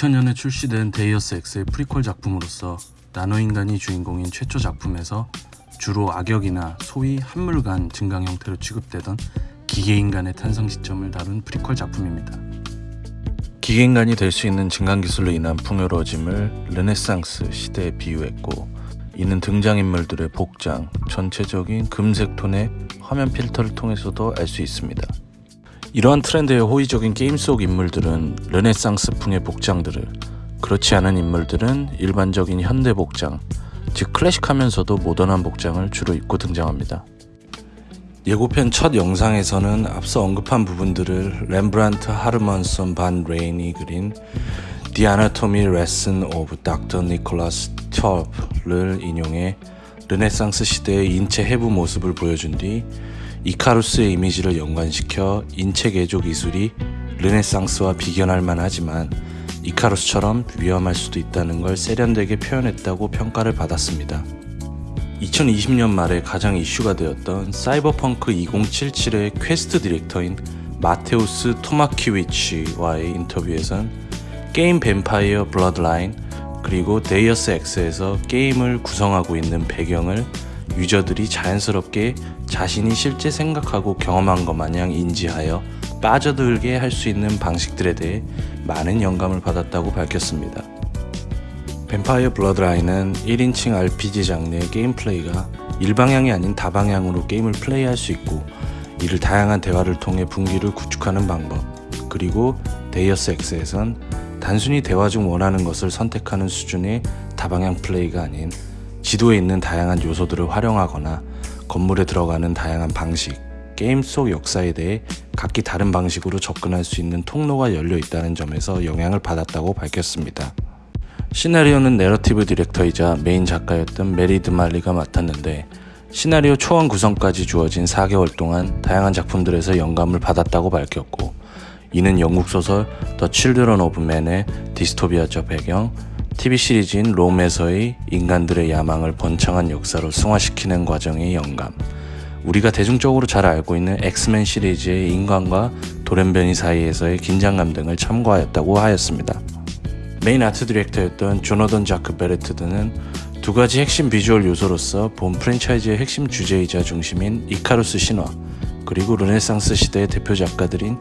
2000년에 출시된 Deus Ex의 프리퀄 작품으로서 나노인간이 주인공인 최초 작품에서 주로 악역이나 소위 한물간 증강 형태로 취급되던 기계인간의 탄생 시점을 다룬 프리퀄 작품입니다. 기계인간이 될 수 있는 증강 기술로 인한 풍요로워짐을 르네상스 시대에 비유했고 이는 등장인물들의 복장, 전체적인 금색 톤의 화면 필터를 통해서도 알 수 있습니다. 이러한 트렌드의 호의적인 게임 속 인물들은 르네상스풍의 복장들을 그렇지 않은 인물들은 일반적인 현대 복장, 즉 클래식하면서도 모던한 복장을 주로 입고 등장합니다. 예고편 첫 영상에서는 앞서 언급한 부분들을 렘브란트 하르먼선 반 레인이 그린 The Anatomy Lesson of Dr. Nicholas Tulp를 인용해 르네상스 시대의 인체 해부 모습을 보여준 뒤 이카루스의 이미지를 연관시켜 인체 개조 기술이 르네상스와 비견할 만하지만 이카루스처럼 위험할 수도 있다는 걸 세련되게 표현했다고 평가를 받았습니다. 2020년 말에 가장 이슈가 되었던 사이버펑크 2077의 quest director인 마테우스 토마키위치와의 인터뷰에선 게임 Vampire Bloodline 그리고 Deus Ex에서 게임을 구성하고 있는 배경을 유저들이 자연스럽게 자신이 실제 생각하고 경험한 것 마냥 인지하여 빠져들게 할 수 있는 방식들에 대해 많은 영감을 받았다고 밝혔습니다. Vampire Bloodline은 1인칭 RPG 장르의 게임 플레이가 일방향이 아닌 다방향으로 게임을 플레이할 수 있고 이를 다양한 대화를 통해 분기를 구축하는 방법 그리고 Deus Ex에선 단순히 대화 중 원하는 것을 선택하는 수준의 다방향 플레이가 아닌 지도에 있는 다양한 요소들을 활용하거나 건물에 들어가는 다양한 방식, 게임 속 역사에 대해 각기 다른 방식으로 접근할 수 있는 통로가 열려 있다는 점에서 영향을 받았다고 밝혔습니다. 시나리오는 narrative director이자 메인 작가였던 메리 드 말리가 맡았는데 시나리오 초안 구성까지 주어진 4개월 동안 다양한 작품들에서 영감을 받았다고 밝혔고 이는 영국 소설 The Children of Men의 디스토피아적 배경, TV 시리즈인 Rome에서의 인간들의 야망을 번창한 역사로 승화시키는 과정의 영감, 우리가 대중적으로 잘 알고 있는 X-Men 시리즈의 인간과 돌연변이 사이에서의 긴장감 등을 참고하였다고 하였습니다. main art director였던 조너던 자크 벨레테트는 두 가지 핵심 비주얼 요소로서 본 프랜차이즈의 핵심 주제이자 중심인 이카루스 신화, 그리고 르네상스 시대의 대표 작가들인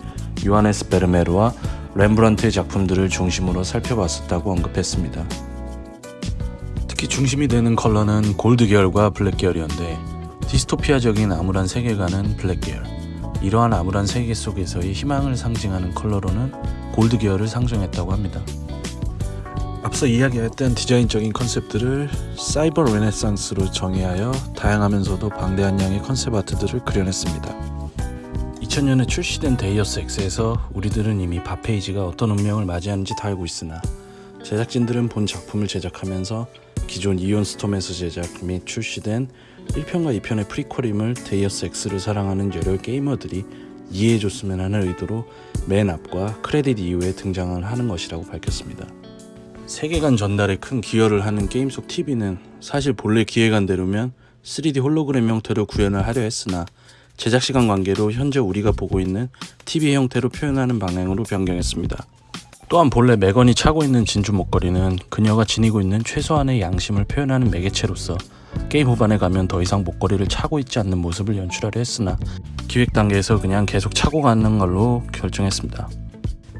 요하네스 베르메르와 렘브란트의 작품들을 중심으로 살펴봤었다고 언급했습니다. 특히 중심이 되는 컬러는 골드 계열과 블랙 계열이었는데 디스토피아적인 암울한 세계관은 블랙 계열 이러한 암울한 세계 속에서의 희망을 상징하는 컬러로는 골드 계열을 상정했다고 합니다. 앞서 이야기했던 디자인적인 컨셉들을 사이버 르네상스로 정의하여 다양하면서도 방대한 양의 concept art들을 그려냈습니다. 2000년에 출시된 Deus Ex에서 우리들은 이미 Bob Page가 어떤 운명을 맞이하는지 다 알고 있으나 제작진들은 본 작품을 제작하면서 기존 Ion Storm에서 제작 및 출시된 1편과 2편의 프리퀄임을 Deus Ex를 사랑하는 여러 게이머들이 이해해줬으면 하는 의도로 맨 앞과 크레딧 이후에 등장을 하는 것이라고 밝혔습니다. 세계관 전달에 큰 기여를 하는 게임 속 TV는 사실 본래 기획안대로면 3D 홀로그램 형태로 구현을 하려 했으나 제작 시간 관계로 현재 우리가 보고 있는 TV 형태로 표현하는 방향으로 변경했습니다. 또한 본래 매건이 차고 있는 진주 목걸이는 그녀가 지니고 있는 최소한의 양심을 표현하는 매개체로서 게임 후반에 가면 더 이상 목걸이를 차고 있지 않는 모습을 연출하려 했으나 기획 단계에서 그냥 계속 차고 가는 걸로 결정했습니다.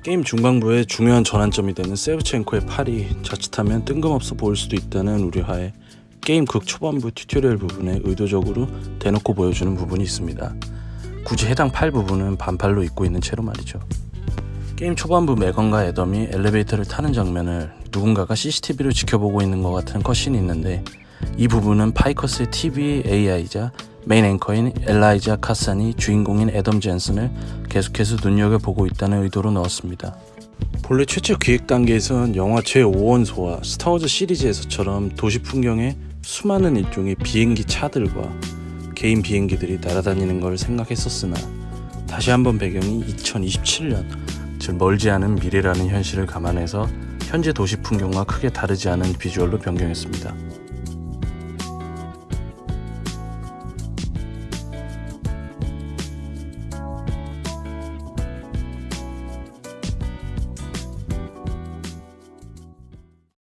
게임 중반부에 중요한 전환점이 되는 세브첸코의 팔이 자칫하면 뜬금없어 보일 수도 있다는 우려하에 게임 극 초반부 튜토리얼 부분에 의도적으로 대놓고 보여주는 부분이 있습니다. 굳이 해당 팔 부분은 반팔로 입고 있는 채로 말이죠. 게임 초반부 메건과 애덤이 엘리베이터를 타는 장면을 누군가가 CCTV로 지켜보고 있는 것 같은 cutscene이 있는데 이 부분은 Picus의 TV AI이자 메인 앵커인 엘라이자 카산이 주인공인 애덤 젠슨을 계속해서 눈여겨보고 있다는 의도로 넣었습니다. 본래 최초 기획 단계에선 영화 제5원소와 스타워즈 시리즈에서처럼 도시 풍경에 수많은 일종의 비행기 차들과 개인 비행기들이 날아다니는 걸 생각했었으나 다시 한번 배경이 2027년 즉 멀지 않은 미래라는 현실을 감안해서 현재 도시 풍경과 크게 다르지 않은 비주얼로 변경했습니다.